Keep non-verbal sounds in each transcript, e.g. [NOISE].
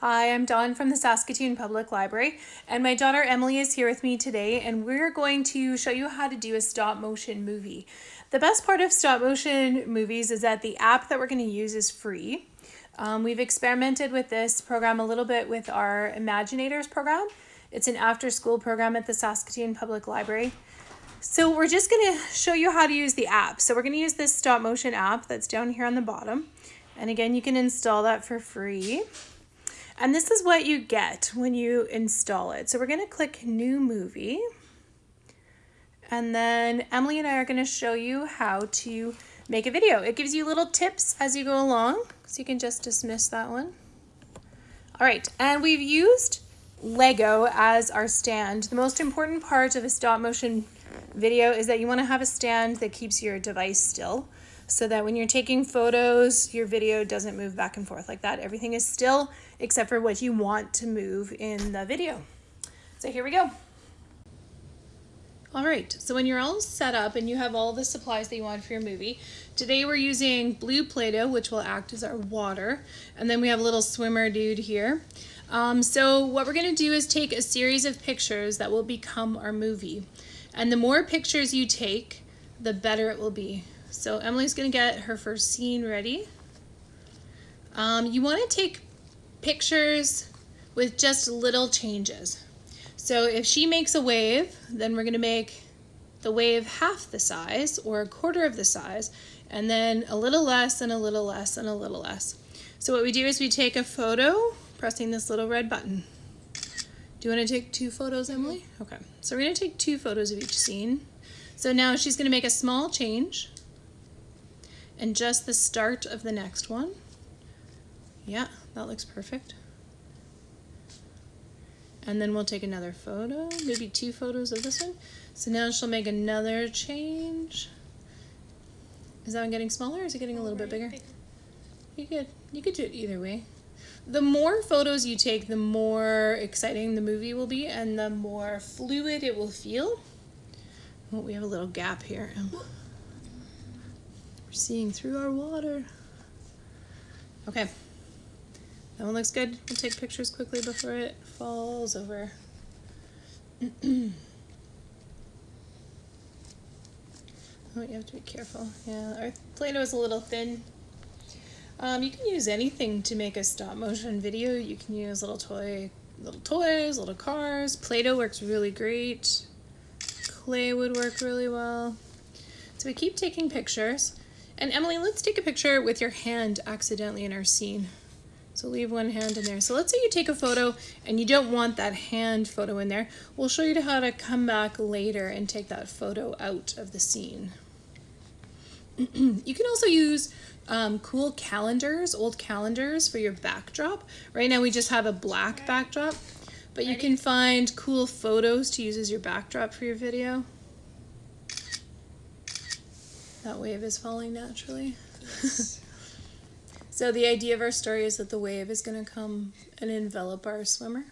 Hi, I'm Dawn from the Saskatoon Public Library, and my daughter Emily is here with me today, and we're going to show you how to do a stop motion movie. The best part of stop motion movies is that the app that we're going to use is free. Um, we've experimented with this program a little bit with our Imaginators program. It's an after school program at the Saskatoon Public Library. So we're just going to show you how to use the app. So we're going to use this stop motion app that's down here on the bottom. And again, you can install that for free. And this is what you get when you install it. So we're going to click new movie. And then Emily and I are going to show you how to make a video. It gives you little tips as you go along. So you can just dismiss that one. All right, and we've used Lego as our stand. The most important part of a stop motion video is that you want to have a stand that keeps your device still so that when you're taking photos, your video doesn't move back and forth like that. Everything is still except for what you want to move in the video. So here we go. All right, so when you're all set up and you have all the supplies that you want for your movie, today we're using blue Play-Doh, which will act as our water, and then we have a little swimmer dude here. Um, so what we're gonna do is take a series of pictures that will become our movie. And the more pictures you take, the better it will be. So Emily's gonna get her first scene ready. Um, you wanna take pictures with just little changes. So if she makes a wave, then we're gonna make the wave half the size or a quarter of the size, and then a little less and a little less and a little less. So what we do is we take a photo, pressing this little red button. Do you want to take two photos, Emily? Okay, so we're to take two photos of each scene. So now she's going to make a small change and just the start of the next one. Yeah, that looks perfect. And then we'll take another photo, maybe two photos of this one. So now she'll make another change. Is that one getting smaller or is it getting a little bit bigger? You could, you could do it either way. The more photos you take, the more exciting the movie will be and the more fluid it will feel. Oh, we have a little gap here. We're seeing through our water. Okay. That one looks good. We'll take pictures quickly before it falls over. [CLEARS THROAT] oh, you have to be careful. Yeah, our Play-Doh is a little thin. Um, you can use anything to make a stop motion video. You can use little toy, little toys, little cars. Play-Doh works really great. Clay would work really well. So we keep taking pictures. And Emily, let's take a picture with your hand accidentally in our scene. So leave one hand in there. So let's say you take a photo and you don't want that hand photo in there. We'll show you how to come back later and take that photo out of the scene. [CLEARS THROAT] you can also use um, cool calendars, old calendars for your backdrop. Right now we just have a black backdrop, but you can find cool photos to use as your backdrop for your video. That wave is falling naturally. Yes. [LAUGHS] So the idea of our story is that the wave is going to come and envelop our swimmer.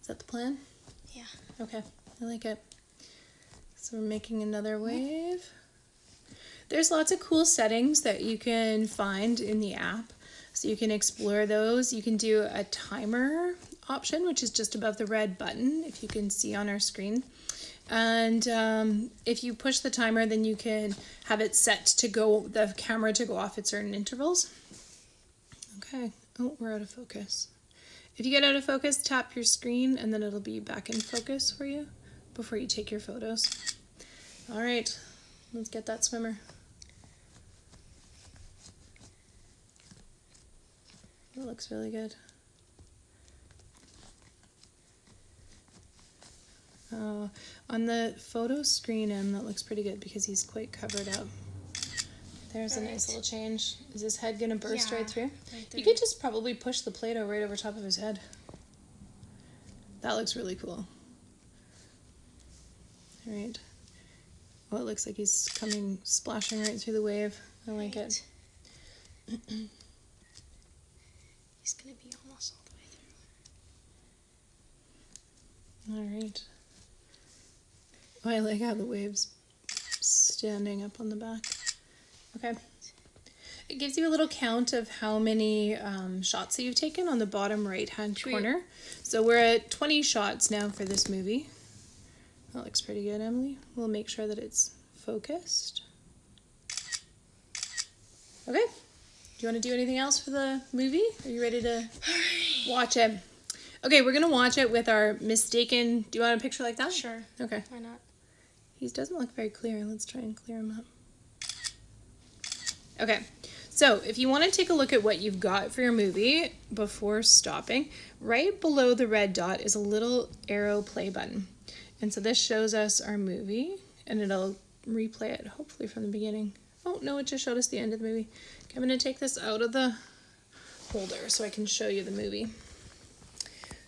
Is that the plan? Yeah. Okay, I like it. So we're making another wave. There's lots of cool settings that you can find in the app. So you can explore those. You can do a timer option, which is just above the red button, if you can see on our screen. And um, if you push the timer, then you can have it set to go, the camera to go off at certain intervals. Okay, oh, we're out of focus. If you get out of focus, tap your screen and then it'll be back in focus for you before you take your photos. All right, let's get that swimmer. It looks really good. Uh, on the photo screen, him that looks pretty good because he's quite covered up. There's a nice little change. Is his head gonna burst yeah, right, through? right? You could just probably push the Play-Doh right over top of his head. That looks really cool. All right. Oh, it looks like he's coming, splashing right through the wave. I like it. [CLEARS THROAT] he's gonna be almost all the way through. All right. Oh, I like how the waves standing up on the back. Okay. It gives you a little count of how many um, shots that you've taken on the bottom right hand corner. So we're at 20 shots now for this movie. That looks pretty good, Emily. We'll make sure that it's focused. Okay. Do you want to do anything else for the movie? Are you ready to [SIGHS] watch it? Okay, we're going to watch it with our mistaken. Do you want a picture like that? Sure. Okay. Why not? He doesn't look very clear. Let's try and clear him up. Okay, so if you want to take a look at what you've got for your movie before stopping, right below the red dot is a little arrow play button. And so this shows us our movie and it'll replay it hopefully from the beginning. Oh, no, it just showed us the end of the movie. Okay, I'm going to take this out of the holder so I can show you the movie.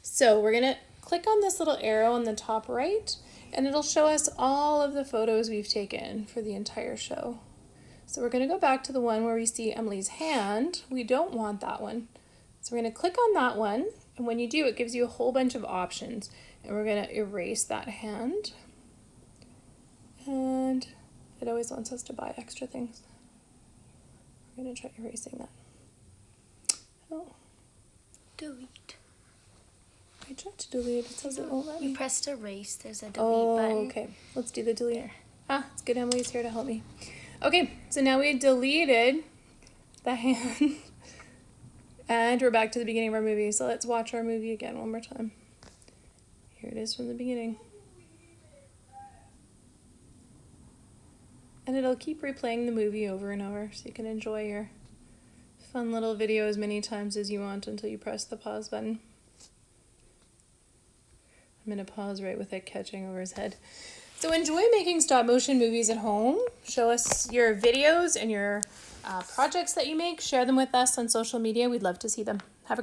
So we're going to click on this little arrow on the top right and it'll show us all of the photos we've taken for the entire show. So we're going to go back to the one where we see Emily's hand. We don't want that one. So we're going to click on that one and when you do it gives you a whole bunch of options and we're going to erase that hand. And it always wants us to buy extra things. We're going to try erasing that. Oh, Delete. I tried to delete. It says it won't let me. You pressed erase. There's a delete Oh, button. okay. Let's do the delete. Ah, it's good Emily's here to help me. Okay, so now we deleted the hand. [LAUGHS] and we're back to the beginning of our movie. So let's watch our movie again one more time. Here it is from the beginning. And it'll keep replaying the movie over and over so you can enjoy your fun little video as many times as you want until you press the pause button. I'm going to pause right with it catching over his head. So enjoy making stop motion movies at home. Show us your videos and your uh, projects that you make. Share them with us on social media. We'd love to see them.